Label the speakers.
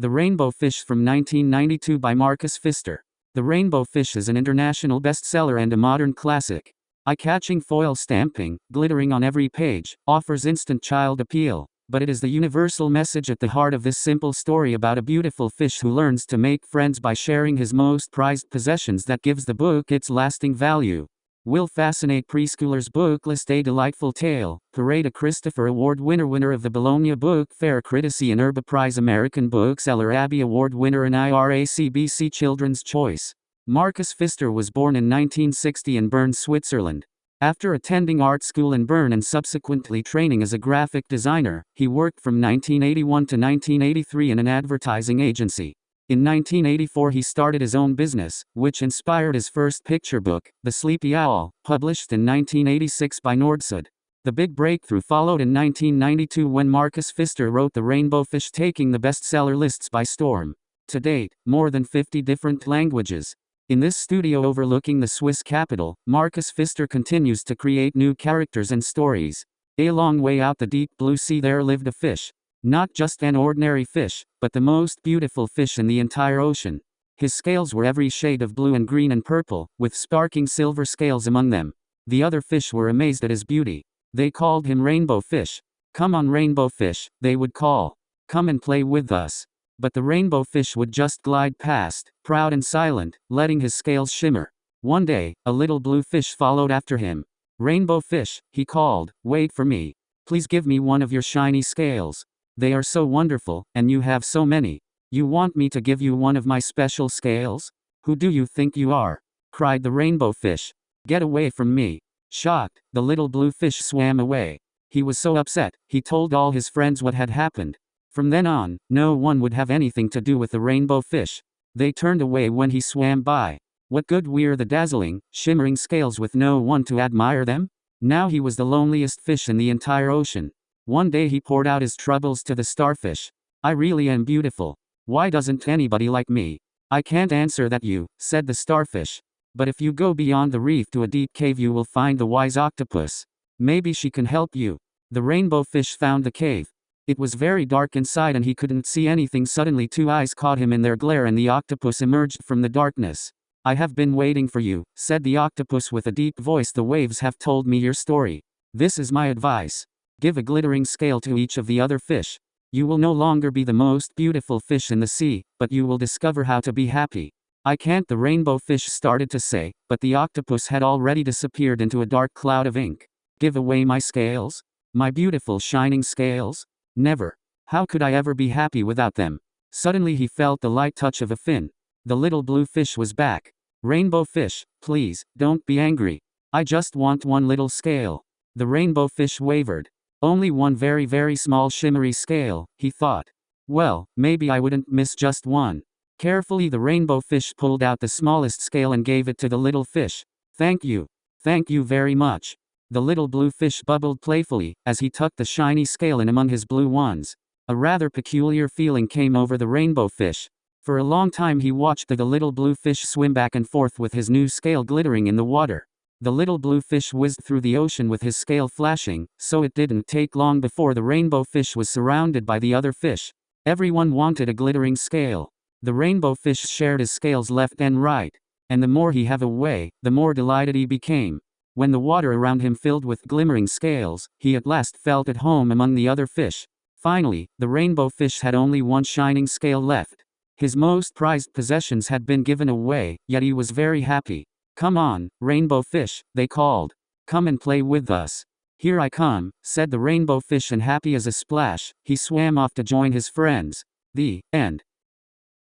Speaker 1: The Rainbow Fish from 1992 by Marcus Pfister. The Rainbow Fish is an international bestseller and a modern classic. Eye-catching foil stamping, glittering on every page, offers instant child appeal. But it is the universal message at the heart of this simple story about a beautiful fish who learns to make friends by sharing his most prized possessions that gives the book its lasting value. Will fascinate preschoolers Booklist A Delightful Tale, Parade a Christopher Award winner winner of the Bologna Book Fair Critici in Erba Prize American Bookseller Abby Award winner and IRACBC Children's Choice. Marcus Pfister was born in 1960 in Bern, Switzerland. After attending art school in Bern and subsequently training as a graphic designer, he worked from 1981 to 1983 in an advertising agency. In 1984 he started his own business, which inspired his first picture book, The Sleepy Owl, published in 1986 by Nordsud. The big breakthrough followed in 1992 when Marcus Pfister wrote The Rainbow Fish taking the bestseller lists by storm. To date, more than 50 different languages. In this studio overlooking the Swiss capital, Marcus Pfister continues to create new characters and stories. A long way out the deep blue sea there lived a fish, not just an ordinary fish, but the most beautiful fish in the entire ocean. His scales were every shade of blue and green and purple, with sparkling silver scales among them. The other fish were amazed at his beauty. They called him Rainbow Fish. Come on, Rainbow Fish, they would call. Come and play with us. But the rainbow fish would just glide past, proud and silent, letting his scales shimmer. One day, a little blue fish followed after him. Rainbow Fish, he called, wait for me. Please give me one of your shiny scales. They are so wonderful, and you have so many. You want me to give you one of my special scales? Who do you think you are? cried the rainbow fish. Get away from me. Shocked, the little blue fish swam away. He was so upset, he told all his friends what had happened. From then on, no one would have anything to do with the rainbow fish. They turned away when he swam by. What good were the dazzling, shimmering scales with no one to admire them? Now he was the loneliest fish in the entire ocean. One day he poured out his troubles to the starfish. I really am beautiful. Why doesn't anybody like me? I can't answer that you, said the starfish. But if you go beyond the reef to a deep cave you will find the wise octopus. Maybe she can help you. The rainbow fish found the cave. It was very dark inside and he couldn't see anything. Suddenly, two eyes caught him in their glare and the octopus emerged from the darkness. I have been waiting for you, said the octopus with a deep voice. The waves have told me your story. This is my advice. Give a glittering scale to each of the other fish. You will no longer be the most beautiful fish in the sea, but you will discover how to be happy. I can't, the rainbow fish started to say, but the octopus had already disappeared into a dark cloud of ink. Give away my scales? My beautiful shining scales? Never. How could I ever be happy without them? Suddenly he felt the light touch of a fin. The little blue fish was back. Rainbow fish, please, don't be angry. I just want one little scale. The rainbow fish wavered. Only one very very small shimmery scale, he thought. Well, maybe I wouldn't miss just one. Carefully the rainbow fish pulled out the smallest scale and gave it to the little fish. Thank you. Thank you very much. The little blue fish bubbled playfully, as he tucked the shiny scale in among his blue ones. A rather peculiar feeling came over the rainbow fish. For a long time he watched the, little blue fish swim back and forth with his new scale glittering in the water. The little blue fish whizzed through the ocean with his scale flashing, so it didn't take long before the rainbow fish was surrounded by the other fish. Everyone wanted a glittering scale. The rainbow fish shared his scales left and right. And the more he have away, the more delighted he became. When the water around him filled with glimmering scales, he at last felt at home among the other fish. Finally, the rainbow fish had only one shining scale left. His most prized possessions had been given away, yet he was very happy. Come on, rainbow fish, they called. Come and play with us. Here I come, said the rainbow fish and happy as a splash, he swam off to join his friends. The end.